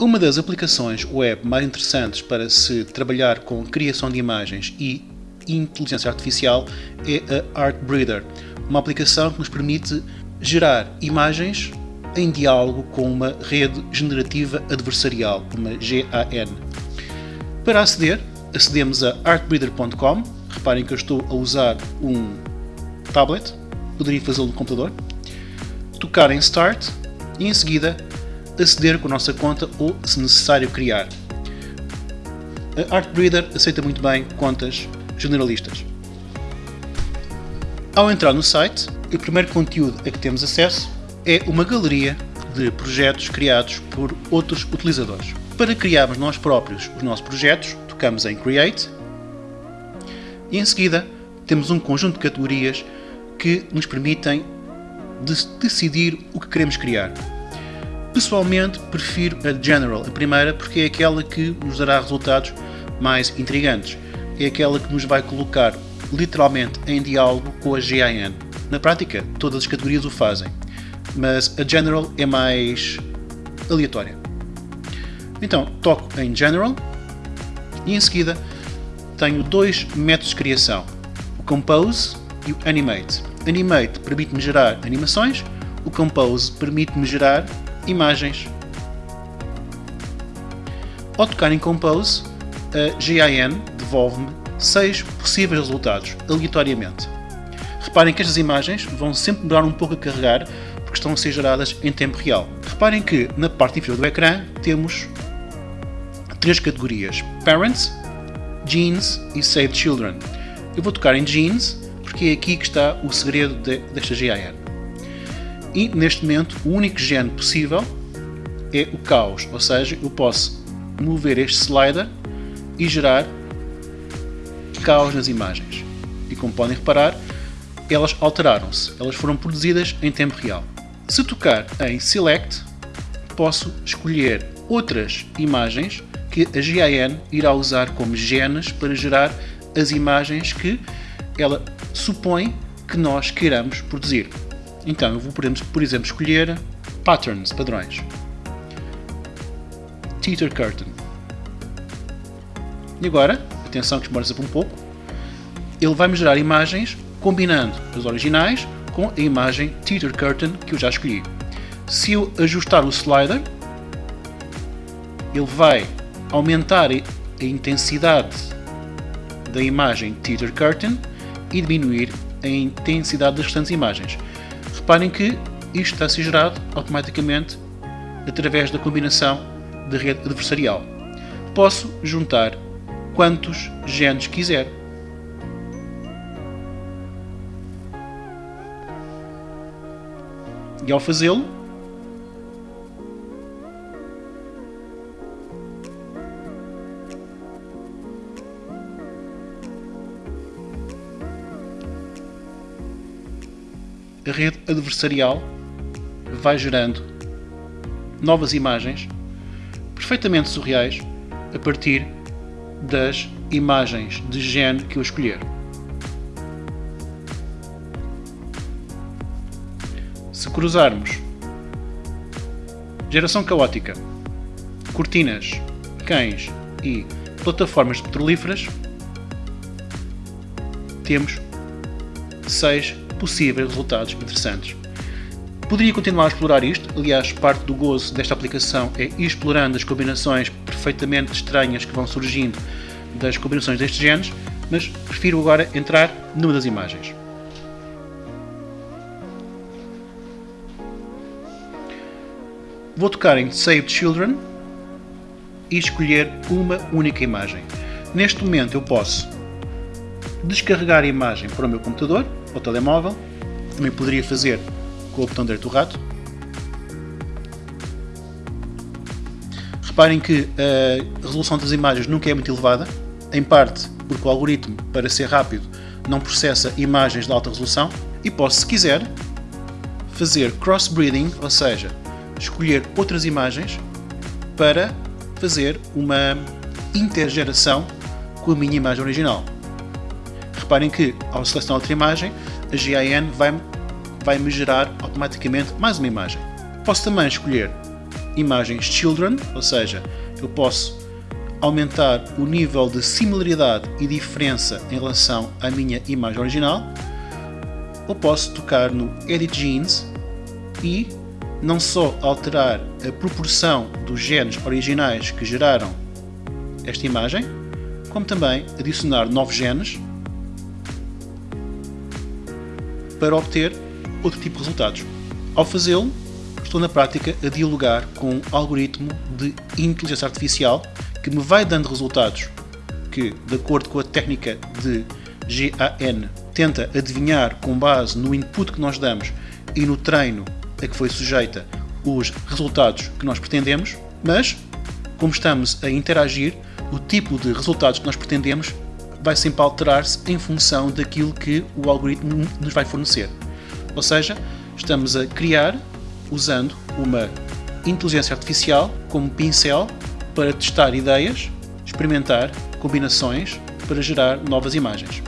Uma das aplicações web mais interessantes para se trabalhar com criação de imagens e inteligência artificial é a ArtBreeder, uma aplicação que nos permite gerar imagens em diálogo com uma rede generativa adversarial, uma GAN. Para aceder, acedemos a artbreeder.com. Reparem que eu estou a usar um tablet, poderia fazê-lo no computador. Tocar em Start e em seguida aceder com a nossa conta ou, se necessário, criar. A ArtBreeder aceita muito bem contas generalistas. Ao entrar no site, o primeiro conteúdo a que temos acesso é uma galeria de projetos criados por outros utilizadores. Para criarmos nós próprios os nossos projetos, tocamos em Create e em seguida temos um conjunto de categorias que nos permitem de decidir o que queremos criar. Pessoalmente prefiro a General, a primeira, porque é aquela que nos dará resultados mais intrigantes. É aquela que nos vai colocar literalmente em diálogo com a GIN. Na prática, todas as categorias o fazem, mas a General é mais aleatória. Então, toco em General e em seguida tenho dois métodos de criação, o Compose e o Animate. Animate permite-me gerar animações, o Compose permite-me gerar imagens. Ao tocar em Compose, a GIN devolve-me seis possíveis resultados, aleatoriamente. Reparem que estas imagens vão sempre demorar um pouco a carregar porque estão a ser geradas em tempo real. Reparem que na parte inferior do ecrã temos três categorias: Parents, Genes e Save Children. Eu vou tocar em Genes porque é aqui que está o segredo de, desta GIN. E neste momento o único gene possível é o caos, ou seja, eu posso mover este slider e gerar caos nas imagens. E como podem reparar, elas alteraram-se, elas foram produzidas em tempo real. Se tocar em Select, posso escolher outras imagens que a GIN irá usar como genes para gerar as imagens que ela supõe que nós queiramos produzir. Então, eu vou, por exemplo, escolher patterns, padrões. Teeter curtain. E agora, atenção que sempre um pouco, ele vai-me gerar imagens combinando as originais com a imagem Teeter curtain que eu já escolhi. Se eu ajustar o slider, ele vai aumentar a intensidade da imagem Teeter curtain e diminuir a intensidade das restantes imagens. Reparem que isto está a ser gerado automaticamente através da combinação de rede adversarial. Posso juntar quantos genes quiser. E ao fazê-lo, a rede adversarial vai gerando novas imagens perfeitamente surreais a partir das imagens de gene que eu escolher. Se cruzarmos geração caótica, cortinas, cães e plataformas petrolíferas, temos seis possíveis resultados interessantes. Poderia continuar a explorar isto, aliás, parte do gozo desta aplicação é ir explorando as combinações perfeitamente estranhas que vão surgindo das combinações destes genes, mas prefiro agora entrar numa das imagens. Vou tocar em Save Children e escolher uma única imagem. Neste momento eu posso descarregar a imagem para o meu computador ou telemóvel, também poderia fazer com o botão direito do rato. Reparem que a resolução das imagens nunca é muito elevada, em parte porque o algoritmo, para ser rápido, não processa imagens de alta resolução e posso, se quiser, fazer crossbreeding, ou seja, escolher outras imagens para fazer uma intergeração com a minha imagem original. Reparem que, ao selecionar outra imagem, a GIN vai, vai me gerar automaticamente mais uma imagem. Posso também escolher imagens children, ou seja, eu posso aumentar o nível de similaridade e diferença em relação à minha imagem original, ou posso tocar no Edit Genes e não só alterar a proporção dos genes originais que geraram esta imagem, como também adicionar novos genes para obter outro tipo de resultados. Ao fazê-lo, estou na prática a dialogar com um algoritmo de inteligência artificial que me vai dando resultados que, de acordo com a técnica de GAN, tenta adivinhar com base no input que nós damos e no treino a que foi sujeita os resultados que nós pretendemos, mas como estamos a interagir, o tipo de resultados que nós pretendemos vai sempre alterar-se em função daquilo que o algoritmo nos vai fornecer. Ou seja, estamos a criar usando uma inteligência artificial como pincel para testar ideias, experimentar combinações para gerar novas imagens.